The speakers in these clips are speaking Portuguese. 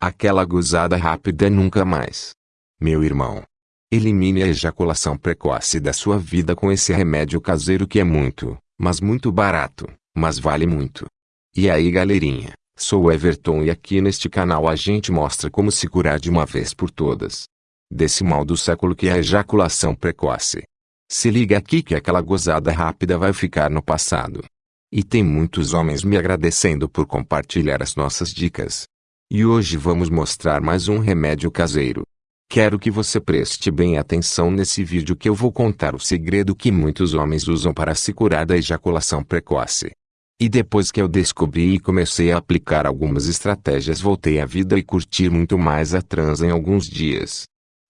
Aquela gozada rápida nunca mais. Meu irmão. Elimine a ejaculação precoce da sua vida com esse remédio caseiro que é muito, mas muito barato, mas vale muito. E aí galerinha, sou Everton e aqui neste canal a gente mostra como se curar de uma vez por todas. Desse mal do século que é a ejaculação precoce. Se liga aqui que aquela gozada rápida vai ficar no passado. E tem muitos homens me agradecendo por compartilhar as nossas dicas. E hoje vamos mostrar mais um remédio caseiro. Quero que você preste bem atenção nesse vídeo que eu vou contar o segredo que muitos homens usam para se curar da ejaculação precoce. E depois que eu descobri e comecei a aplicar algumas estratégias voltei à vida e curtir muito mais a transa em alguns dias.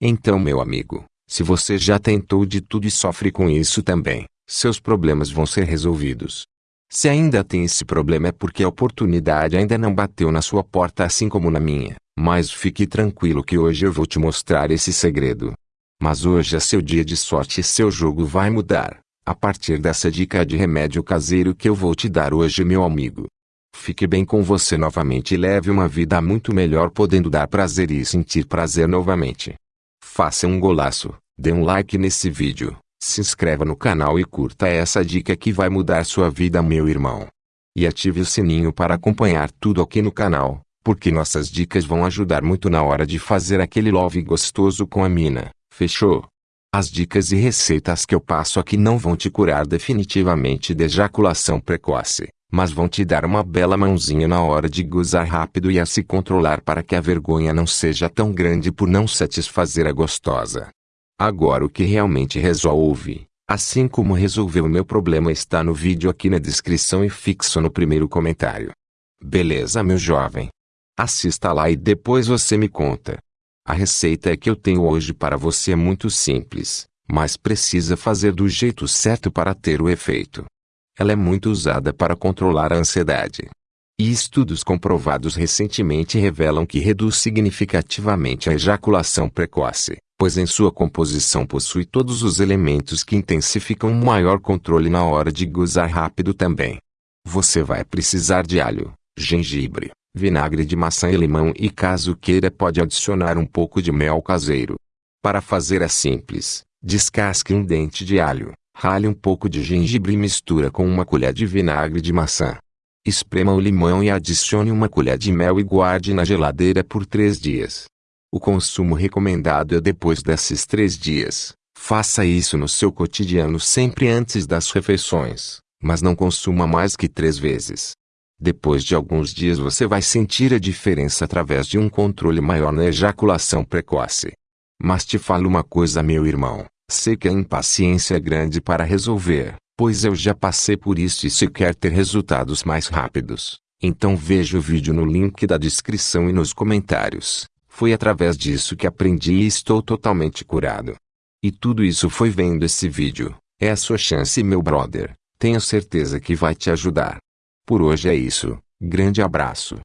Então meu amigo, se você já tentou de tudo e sofre com isso também, seus problemas vão ser resolvidos. Se ainda tem esse problema é porque a oportunidade ainda não bateu na sua porta assim como na minha. Mas fique tranquilo que hoje eu vou te mostrar esse segredo. Mas hoje é seu dia de sorte e seu jogo vai mudar. A partir dessa dica de remédio caseiro que eu vou te dar hoje meu amigo. Fique bem com você novamente e leve uma vida muito melhor podendo dar prazer e sentir prazer novamente. Faça um golaço, dê um like nesse vídeo se inscreva no canal e curta essa dica que vai mudar sua vida meu irmão. E ative o sininho para acompanhar tudo aqui no canal, porque nossas dicas vão ajudar muito na hora de fazer aquele love gostoso com a mina, fechou? As dicas e receitas que eu passo aqui não vão te curar definitivamente de ejaculação precoce, mas vão te dar uma bela mãozinha na hora de gozar rápido e a se controlar para que a vergonha não seja tão grande por não satisfazer a gostosa. Agora o que realmente resolve, assim como resolveu o meu problema está no vídeo aqui na descrição e fixo no primeiro comentário. Beleza meu jovem? Assista lá e depois você me conta. A receita que eu tenho hoje para você é muito simples, mas precisa fazer do jeito certo para ter o efeito. Ela é muito usada para controlar a ansiedade. E estudos comprovados recentemente revelam que reduz significativamente a ejaculação precoce pois em sua composição possui todos os elementos que intensificam um maior controle na hora de gozar rápido também. Você vai precisar de alho, gengibre, vinagre de maçã e limão e caso queira pode adicionar um pouco de mel caseiro. Para fazer é simples, descasque um dente de alho, rale um pouco de gengibre e mistura com uma colher de vinagre de maçã. Esprema o limão e adicione uma colher de mel e guarde na geladeira por três dias. O consumo recomendado é depois desses três dias. Faça isso no seu cotidiano sempre antes das refeições, mas não consuma mais que três vezes. Depois de alguns dias você vai sentir a diferença através de um controle maior na ejaculação precoce. Mas te falo uma coisa meu irmão, sei que a impaciência é grande para resolver, pois eu já passei por isso e se quer ter resultados mais rápidos, então veja o vídeo no link da descrição e nos comentários. Foi através disso que aprendi e estou totalmente curado. E tudo isso foi vendo esse vídeo. É a sua chance meu brother. Tenho certeza que vai te ajudar. Por hoje é isso. Grande abraço.